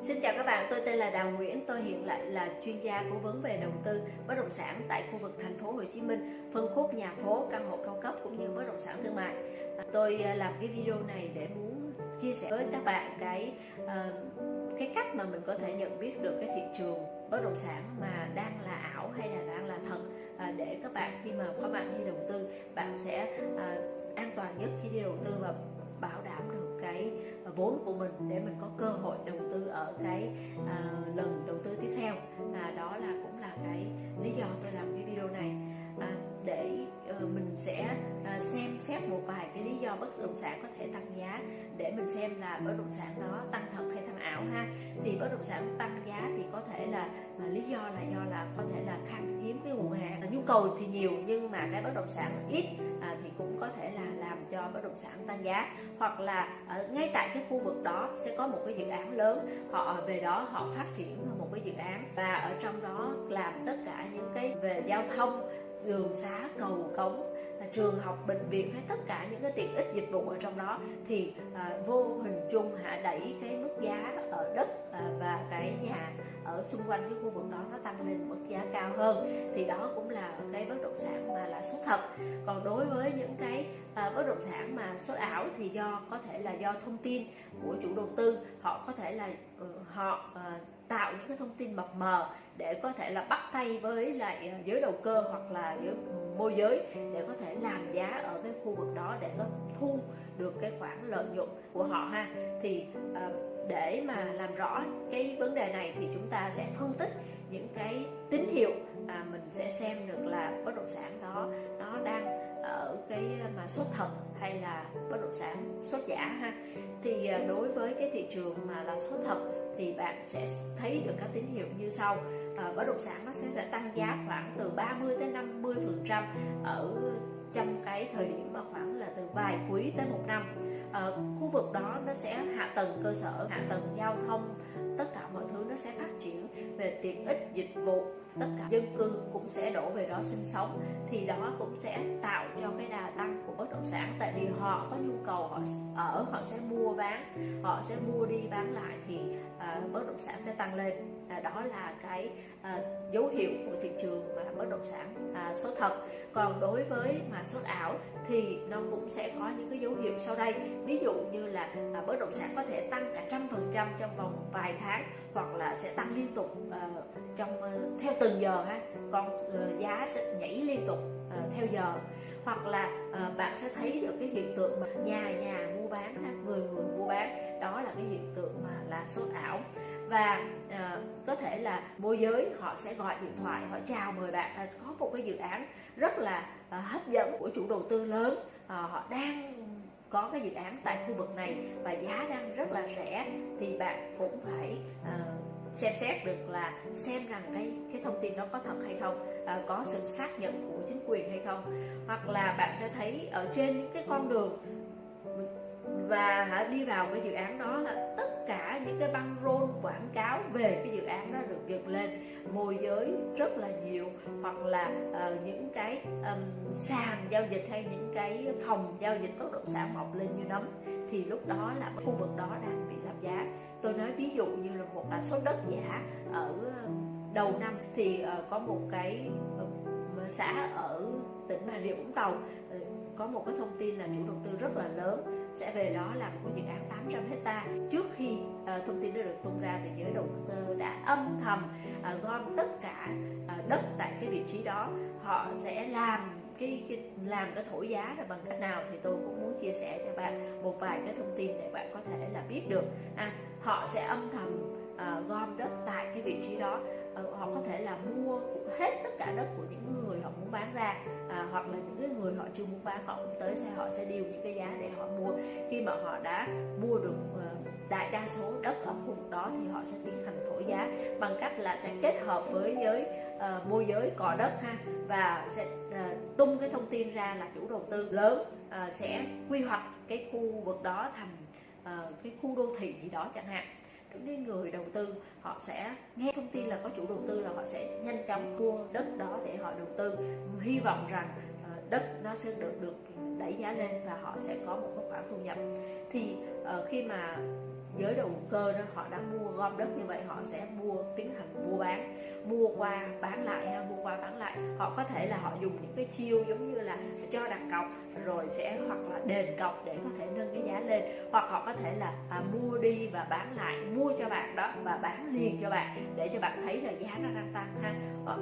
Xin chào các bạn, tôi tên là Đào Nguyễn, tôi hiện lại là chuyên gia cố vấn về đầu tư bất động sản tại khu vực thành phố Hồ Chí Minh, phân khúc nhà phố, căn hộ cao cấp cũng như bất động sản thương mại. Tôi ờ, làm cái video này để muốn chia sẻ với các bạn cái ờ, cái cách mà mình có thể nhận biết được cái thị trường bất động sản mà đang là ảo hay là đang là thật ờ, để các bạn khi mà các bạn đi đầu tư bạn sẽ an toàn nhất khi đi đầu tư và bảo đảm được cái vốn của mình để mình có cơ hội đầu tư ở cái à, lần đầu tư tiếp theo. À, đó là cũng là cái lý do tôi làm cái video này. À, để uh, mình sẽ uh, xem xét một vài cái lý do bất động sản có thể tăng giá để mình xem là bất động sản đó tăng thật hay tăng ảo ha. Thì bất động sản tăng giá thì có lý do là do là có thể là khan hiếm cái nguồn hàng nhu cầu thì nhiều nhưng mà cái bất động sản ít à, thì cũng có thể là làm cho bất động sản tăng giá. Hoặc là ở ngay tại cái khu vực đó sẽ có một cái dự án lớn họ về đó họ phát triển một cái dự án và ở trong đó làm tất cả những cái về giao thông đường xá cầu cống trường học bệnh viện hay tất cả những cái tiện ích dịch vụ ở trong đó thì à, vô hình chung hạ đẩy cái mức giá ở đất à, và cái nhà ở xung quanh cái khu vực đó nó tăng lên mức giá cao hơn. Thì đó cũng là cái bất động sản mà là số thật. Còn đối với những cái à, bất động sản mà số ảo thì do có thể là do thông tin của chủ đầu tư họ có thể là ừ, họ à, tạo những cái thông tin mập mờ để có thể là bắt tay với lại ờ, giới đầu cơ hoặc là giới, môi giới để có thể làm giá ở cái khu vực đó để có thu được cái khoản lợi nhuận của họ ha. Thì ờ, để mà làm rõ cái vấn đề này thì chúng ta sẽ phân tích những cái tín hiệu mà mình sẽ xem được là bất động sản đó, nó đang ở cái mà sốt thật hay là bất động sản sốt giả ha. Thì ờ, đối với cái thị trường mà là sốt thật thì bạn sẽ thấy được các tín hiệu như sau. Ờ, bất động sản nó sẽ tăng giá khoảng từ 30 tới 50 phần trăm ở trong cái thời điểm mà khoảng là từ vài quý tới một năm. Ở khu vực đó nó sẽ hạ tầng cơ sở, hạ tầng giao thông, tất cả mọi thứ nó sẽ phát triển về tiện ích, dịch vụ, tất cả dân cư cũng sẽ đổ về đó sinh sống. Thì đó cũng sẽ tạo cho cái đà tăng của bất động sản, tại vì họ có nhu cầu, họ ở, họ sẽ mua bán, họ sẽ mua đi bán lại thì À, bất động sản sẽ tăng lên. À, đó là cái à, dấu hiệu của thị trường mà bất động sản số thật. Còn đối với mà số ảo thì nó cũng sẽ có những cái dấu hiệu sau đây. Ví dụ như là bất động sản có thể tăng cả trăm phần trăm trong vòng vài tháng hoặc là sẽ tăng liên tục trong theo từng giờ ha. Còn giá sẽ nhảy liên tục theo giờ hoặc là à, bạn sẽ thấy được cái hiện tượng mà nhà nhà mua bán ha người người mua bán đó là cái hiện tượng mà là sốt ảo. Và uh, có thể là môi giới họ sẽ gọi điện thoại họ chào mời bạn uh, có một cái dự án rất là uh, hấp dẫn của chủ đầu tư lớn. Uh, họ đang có cái dự án tại khu vực này và giá đang rất là rẻ thì bạn cũng phải uh, xem xét được là xem rằng cái cái thông tin đó có thật hay không à, có sự xác nhận của chính quyền hay không. Hoặc là bạn sẽ thấy ở trên những cái con đường và hả đi vào cái dự án đó là tất cả những cái băng rôn quảng cáo về cái dự án đó được dựng lên. Môi giới rất là nhiều hoặc là uh, những cái um, sàn giao dịch hay những cái phòng giao dịch bất động sản mọc lên như nấm thì lúc đó là khu vực đó đang bị làm giá. Tôi nói ví dụ như là một à, số đất giả ở đầu năm thì uh, có một cái uh, xã ở tỉnh Bà Rịa Vũng Tàu uh, có một cái thông tin là chủ đầu tư rất là lớn sẽ về đó làm một dự án 800 hecta. Trước khi uh, thông tin đã được tung ra thì giới đầu tư đã âm thầm uh, gom tất cả uh, đất tại cái vị trí đó. Họ sẽ làm cái, cái làm cái thổi giá là bằng cách nào thì tôi cũng muốn chia sẻ cho bạn một vài cái thông tin để bạn có thể là biết được. À, họ sẽ âm thầm uh, gom đất tại cái vị trí đó. Ừ, họ có thể là mua hết tất cả đất của những người họ muốn bán ra. À, hoặc là những cái người họ chưa muốn bán họ cũng tới sẽ họ sẽ điều những cái giá để họ mua. Khi mà họ đã mua được ờ, đại đa số đất ở khu vực đó thì họ sẽ tiến hành thổi giá bằng cách là sẽ kết hợp với giới uh, môi giới cò đất ha và sẽ uh, tung cái thông tin ra là chủ đầu tư lớn uh, sẽ quy hoạch cái khu vực đó thành uh, cái khu đô thị gì đó chẳng hạn cái người đầu tư họ sẽ nghe thông tin là có chủ đầu tư là họ sẽ nhanh chóng mua đất đó để họ đầu tư. Hy vọng rằng ờ, đất nó sẽ được được đẩy giá lên và họ sẽ có một cái khoản thu nhập. Thì uh, khi mà giới đầu cơ đó họ đã mua gom đất như vậy họ sẽ mua tiến hành mua bán mua qua bán lại ha mua qua bán lại. Họ có thể là họ dùng những cái chiêu giống như là cho đặt cọc rồi sẽ hoặc là đền cọc để có thể nâng cái giá lên hoặc họ có thể là à, mua đi và bán lại mua cho bạn đó và bán liền cho bạn để cho bạn thấy là giá nó đang tăng ha. Họ,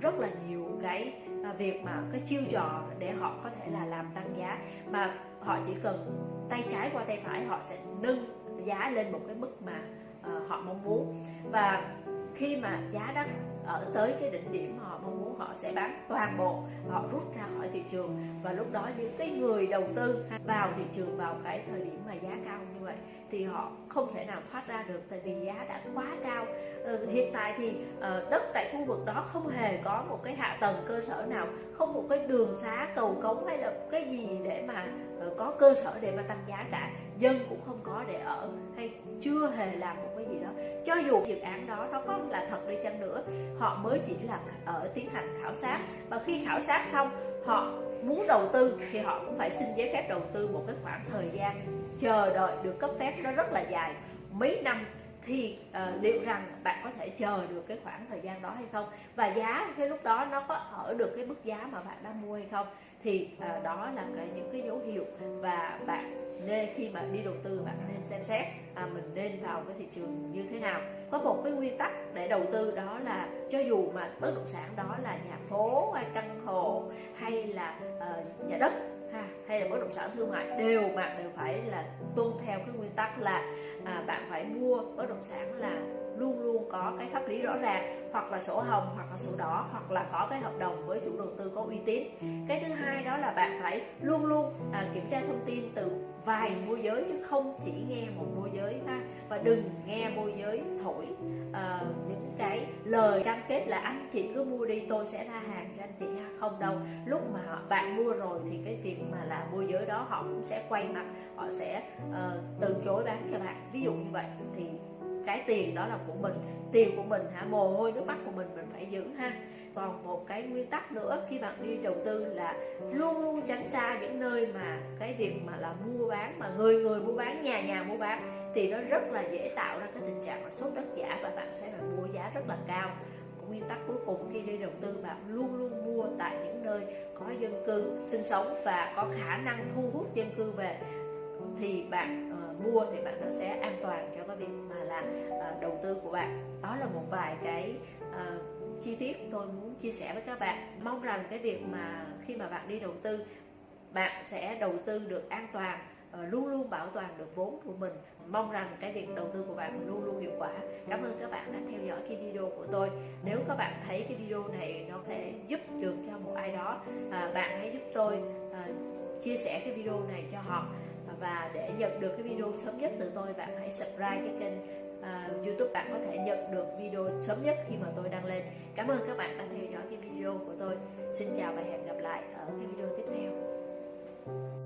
rất là nhiều cái à, việc mà cái chiêu trò để họ có thể là làm tăng giá. Mà họ chỉ cần tay trái qua tay phải họ sẽ nâng giá lên một cái mức mà uh, họ mong muốn. Và khi mà giá đất ở tới cái đỉnh điểm họ mong muốn họ sẽ bán toàn bộ họ rút ra khỏi thị trường. Và lúc đó những cái người đầu tư vào thị trường vào cái thời điểm mà giá cao như vậy thì họ không thể nào thoát ra được tại vì giá đã quá cao. Ừ, hiện tại thì uh, đất tại khu vực đó không hề có một cái hạ tầng cơ sở nào không một cái đường xá cầu cống hay là cái gì để mà uh, có cơ sở để mà tăng giá cả. Dân cũng không có để ở hay chưa hề làm một gì đó. Cho dù dự án đó nó có là thật đi chăng nữa, họ mới chỉ là ở tiến hành khảo sát. Và khi khảo sát xong, họ muốn đầu tư thì họ cũng phải xin giấy phép đầu tư một cái khoảng thời gian chờ đợi được cấp phép. Nó rất là dài, mấy năm thì uh, liệu rằng bạn có thể chờ được cái khoảng thời gian đó hay không? Và giá cái lúc đó nó có ở được cái mức giá mà bạn đang mua hay không? Thì uh, đó là cái những cái dấu hiệu và bạn nên khi mà đi đầu tư bạn nên xem xét à, mình nên vào cái thị trường như thế nào. Có một cái nguyên tắc để đầu tư đó là cho dù mà bất động sản đó là nhà phố hay căn hộ hay là uh, nhà đất ha hay là bất động sản thương mại đều bạn đều phải là tuân theo cái nguyên tắc là à, bạn phải mua bất động sản là luôn luôn có cái pháp lý rõ ràng hoặc là sổ hồng hoặc là sổ đỏ hoặc là có cái hợp đồng với chủ đầu tư có uy tín. Cái thứ hai đó là bạn phải luôn luôn à, kiểm tra thông tin từ vài môi giới chứ không chỉ nghe một môi giới ha và đừng nghe môi giới thổi à, những cái lời cam kết là anh chị cứ mua đi tôi sẽ ra hàng cho anh chị ha không đâu. Lúc mà bạn mua rồi thì cái việc mà là môi giới đó họ cũng sẽ quay mặt họ sẽ uh, từ chối bán cho bạn. Ví dụ như vậy thì cái tiền đó là của mình. Tiền của mình hả? Mồ hôi nước mắt của mình mình phải giữ ha. Còn một cái nguyên tắc nữa khi bạn đi đầu tư là luôn luôn tránh xa những nơi mà cái việc mà là mua bán mà người người mua bán nhà nhà mua bán thì nó rất là dễ tạo ra cái tình trạng là sốt đất giả và bạn sẽ phải mua giá rất là cao nguyên tắc cuối cùng khi đi đầu tư bạn luôn luôn mua tại những nơi có dân cư sinh sống và có khả năng thu hút dân cư về thì bạn uh, mua thì bạn nó sẽ an toàn cho cái việc mà là uh, đầu tư của bạn. Đó là một vài cái uh, chi tiết tôi muốn chia sẻ với các bạn. Mong rằng cái việc mà khi mà bạn đi đầu tư bạn sẽ đầu tư được an toàn Ờ, luôn luôn bảo toàn được vốn của mình. Mong rằng cái việc đầu tư của bạn luôn luôn hiệu quả. Cảm ơn các bạn đã theo dõi cái video của tôi. Nếu các bạn thấy cái video này nó sẽ giúp được cho một ai đó à, bạn hãy giúp tôi à, chia sẻ cái video này cho họ. Và để nhận được cái video sớm nhất từ tôi bạn hãy subscribe cái kênh à, youtube. Bạn có thể nhận được video sớm nhất khi mà tôi đăng lên. Cảm ơn các bạn đã theo dõi cái video của tôi. Xin chào và hẹn gặp lại ở cái video tiếp theo.